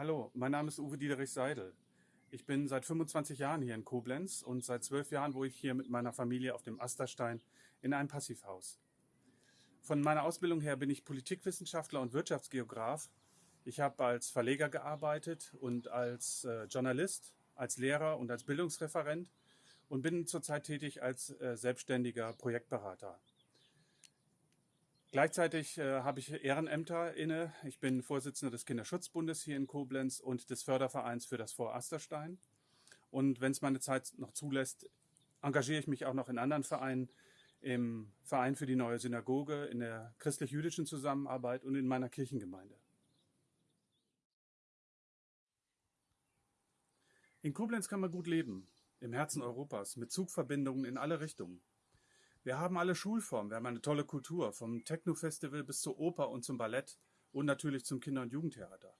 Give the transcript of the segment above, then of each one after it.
Hallo, mein Name ist Uwe Diederich Seidel. Ich bin seit 25 Jahren hier in Koblenz und seit zwölf Jahren wohne ich hier mit meiner Familie auf dem Asterstein in einem Passivhaus. Von meiner Ausbildung her bin ich Politikwissenschaftler und Wirtschaftsgeograf. Ich habe als Verleger gearbeitet und als äh, Journalist, als Lehrer und als Bildungsreferent und bin zurzeit tätig als äh, selbstständiger Projektberater. Gleichzeitig äh, habe ich Ehrenämter inne. Ich bin Vorsitzender des Kinderschutzbundes hier in Koblenz und des Fördervereins für das Vor Asterstein. Und wenn es meine Zeit noch zulässt, engagiere ich mich auch noch in anderen Vereinen, im Verein für die neue Synagoge, in der christlich-jüdischen Zusammenarbeit und in meiner Kirchengemeinde. In Koblenz kann man gut leben, im Herzen Europas, mit Zugverbindungen in alle Richtungen. Wir haben alle Schulformen, wir haben eine tolle Kultur, vom Techno-Festival bis zur Oper und zum Ballett und natürlich zum Kinder- und Jugendtheater.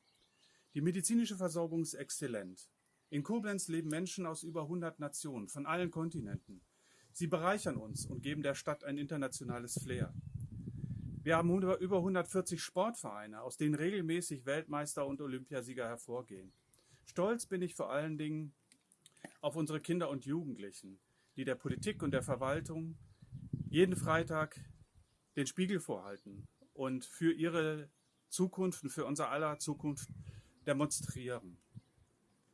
Die medizinische Versorgung ist exzellent. In Koblenz leben Menschen aus über 100 Nationen, von allen Kontinenten. Sie bereichern uns und geben der Stadt ein internationales Flair. Wir haben über 140 Sportvereine, aus denen regelmäßig Weltmeister und Olympiasieger hervorgehen. Stolz bin ich vor allen Dingen auf unsere Kinder und Jugendlichen, die der Politik und der Verwaltung jeden Freitag den Spiegel vorhalten und für ihre Zukunft und für unser aller Zukunft demonstrieren.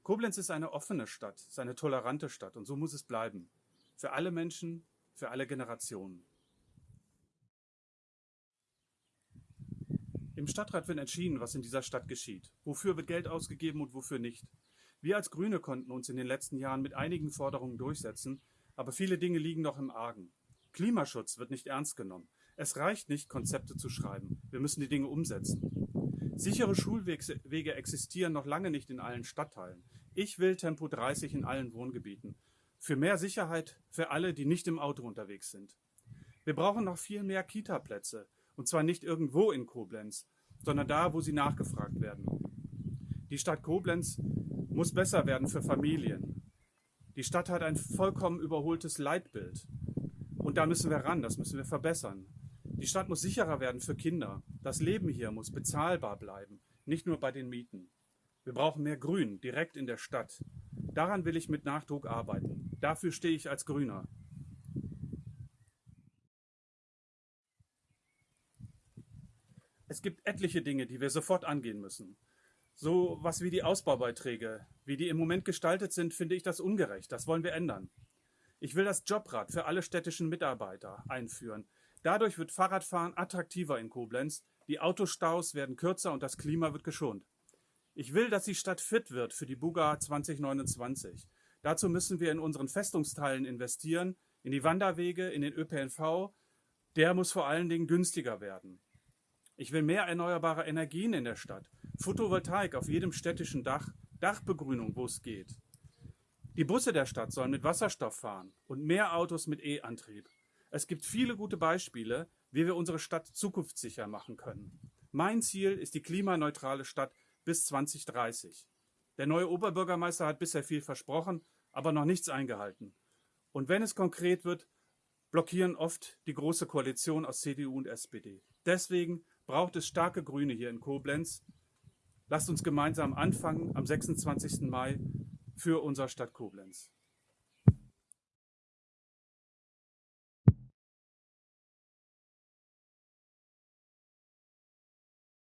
Koblenz ist eine offene Stadt, ist eine tolerante Stadt und so muss es bleiben. Für alle Menschen, für alle Generationen. Im Stadtrat wird entschieden, was in dieser Stadt geschieht. Wofür wird Geld ausgegeben und wofür nicht. Wir als Grüne konnten uns in den letzten Jahren mit einigen Forderungen durchsetzen, aber viele Dinge liegen noch im Argen. Klimaschutz wird nicht ernst genommen. Es reicht nicht, Konzepte zu schreiben. Wir müssen die Dinge umsetzen. Sichere Schulwege existieren noch lange nicht in allen Stadtteilen. Ich will Tempo 30 in allen Wohngebieten. Für mehr Sicherheit für alle, die nicht im Auto unterwegs sind. Wir brauchen noch viel mehr Kita-Plätze. Und zwar nicht irgendwo in Koblenz, sondern da, wo sie nachgefragt werden. Die Stadt Koblenz muss besser werden für Familien. Die Stadt hat ein vollkommen überholtes Leitbild. Da müssen wir ran, das müssen wir verbessern. Die Stadt muss sicherer werden für Kinder. Das Leben hier muss bezahlbar bleiben, nicht nur bei den Mieten. Wir brauchen mehr Grün direkt in der Stadt. Daran will ich mit Nachdruck arbeiten. Dafür stehe ich als Grüner. Es gibt etliche Dinge, die wir sofort angehen müssen. So was wie die Ausbaubeiträge. Wie die im Moment gestaltet sind, finde ich das ungerecht. Das wollen wir ändern. Ich will das Jobrad für alle städtischen Mitarbeiter einführen. Dadurch wird Fahrradfahren attraktiver in Koblenz, die Autostaus werden kürzer und das Klima wird geschont. Ich will, dass die Stadt fit wird für die Buga 2029. Dazu müssen wir in unseren Festungsteilen investieren, in die Wanderwege, in den ÖPNV. Der muss vor allen Dingen günstiger werden. Ich will mehr erneuerbare Energien in der Stadt, Photovoltaik auf jedem städtischen Dach, Dachbegrünung, wo es geht. Die Busse der Stadt sollen mit Wasserstoff fahren und mehr Autos mit E-Antrieb. Es gibt viele gute Beispiele, wie wir unsere Stadt zukunftssicher machen können. Mein Ziel ist die klimaneutrale Stadt bis 2030. Der neue Oberbürgermeister hat bisher viel versprochen, aber noch nichts eingehalten. Und wenn es konkret wird, blockieren oft die Große Koalition aus CDU und SPD. Deswegen braucht es starke Grüne hier in Koblenz. Lasst uns gemeinsam anfangen am 26. Mai für unsere Stadt Koblenz.